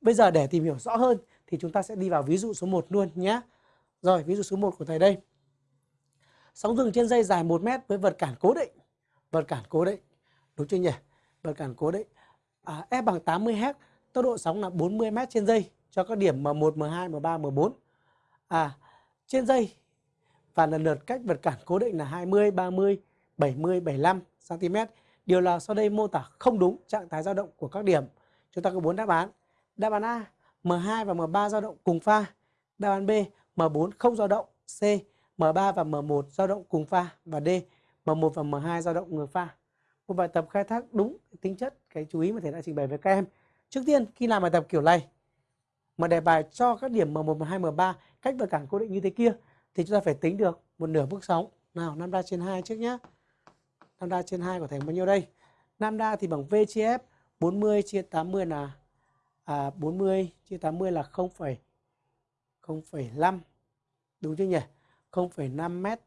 bây giờ để tìm hiểu rõ hơn thì chúng ta sẽ đi vào ví dụ số 1 luôn nhé. Rồi, ví dụ số 1 của thầy đây. Sóng dừng trên dây dài 1 mét với vật cản cố định. Vật cản cố định. Đúng chưa nhỉ? Vật cản cố định. À, F bằng 80 Hz, tốc độ sóng là 40 mét trên giây cho các điểm M1, M2, M3, M4. À, trên dây và lần lượt cách vật cản cố định là 20, 30, 70, 75 cm. Điều là sau đây mô tả không đúng trạng thái dao động của các điểm. Chúng ta có bốn đáp án. Đáp án A, M2 và M3 dao động cùng pha. Đáp án B, M4 không dao động. C, M3 và M1 dao động cùng pha và D, M1 và M2 dao động ngược pha. Một bài tập khai thác đúng tính chất cái chú ý mà thầy đã trình bày với các em. Trước tiên khi làm bài tập kiểu này mà đề bài cho các điểm M1, M2, M3 cách vật cản cố định như thế kia thì chúng ta phải tính được một nửa bước sóng. Nào, lambda trên 2 trước nhé. Lambda trên 2 của thầy bao nhiêu đây? Lambda thì bằng V chia F 40 chia 80 là à, 40 chia 80 là 0, 0,5 đúng chứ nhỉ? 0,5 mét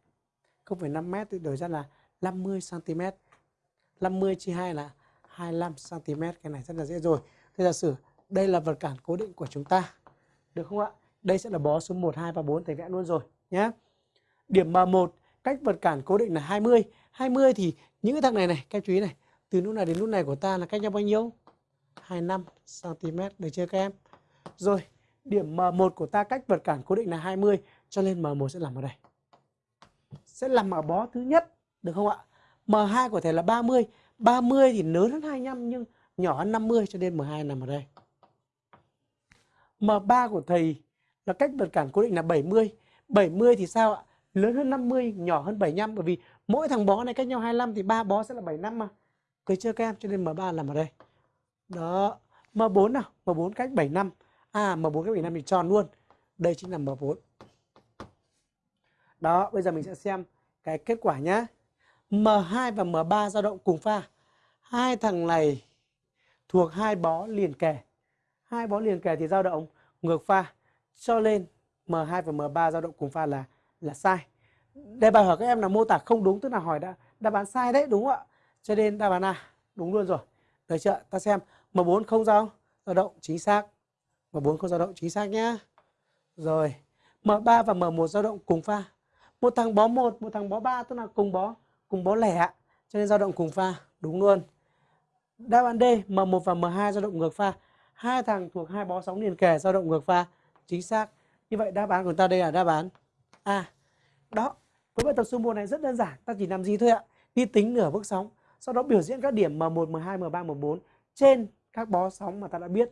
0,5 mét thì đổi ra là 50 cm 50 chia 2 là 25 cm cái này rất là dễ rồi. Thế giả sử đây là vật cản cố định của chúng ta được không ạ? Đây sẽ là bó số 1 2 và 4 thầy vẽ luôn rồi nhé điểm M1 cách vật cản cố định là 20 20 thì những cái thằng này này các chú ý này từ nút này đến nút này của ta là cách nhau bao nhiêu? 25 cm được chưa các em. Rồi, điểm M1 của ta cách vật cản cố định là 20 cho nên M1 sẽ nằm ở đây. Sẽ nằm ở bó thứ nhất, được không ạ? M2 có thể là 30 30 thì lớn hơn 25 nhưng nhỏ hơn 50 cho nên M2 nằm ở đây. M3 của thầy là cách vật cản cố định là 70 70 thì sao ạ? Lớn hơn 50 nhỏ hơn 75 bởi vì mỗi thằng bó này cách nhau 25 thì ba bó sẽ là 75 mà. Được chưa các em, cho nên M3 nằm ở đây đó M4 nào M4 cách 7 năm. à M4 cách 7 năm thì tròn luôn. Đây chính là M4 đó, bây giờ mình sẽ xem cái kết quả nhá. M2 và M3 dao động cùng pha. Hai thằng này thuộc hai bó liền kề. Hai bó liền kề thì dao động ngược pha. Cho nên M2 và M3 dao động cùng pha là là sai. Đề bài hỏi các em là mô tả không đúng, tức là hỏi đã đáp án sai đấy, đúng không ạ? Cho nên đáp án A, đúng luôn rồi. Được chưa? Ta xem. M4 không dao dao động chính xác. M4 không dao động chính xác nhá. Rồi M3 và M1 dao động cùng pha. Một thằng bó 1 một thằng bó 3 tức là cùng bó cùng bó lẻ cho nên dao động cùng pha, đúng luôn. Đáp án D M1 và M2 dao động ngược pha. Hai thằng thuộc hai bó sóng liền kề dao động ngược pha, chính xác. Như vậy đáp án của ta đây là đáp án A. Đó, với bài tập số 1 này rất đơn giản, ta chỉ làm gì thôi ạ. Đi tính nửa bước sóng, sau đó biểu diễn các điểm M1 M2 M3 M4 trên các bó sóng mà ta đã biết.